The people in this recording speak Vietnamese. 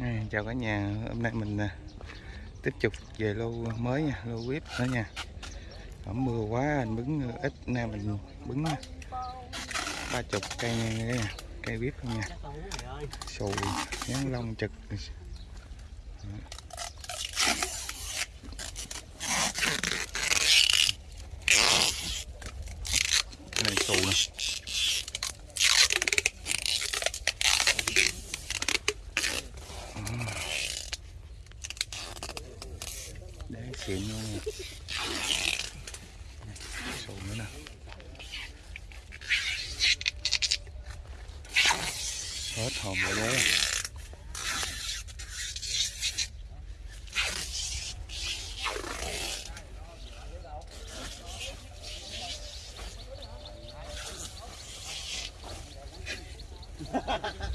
Ừ, chào cả nhà. Hôm nay mình à, tiếp tục về lô mới nha, lô vip nữa nha. Ẩm mưa quá, anh bứng à, ít, nay mình bứng à, ba chục cây nha, cây vip không nha. Sùi nhắn lông trực. Này sùi nè. xịn luôn nha sụn nữa nè hết hồn rồi đấy Ha ha ha.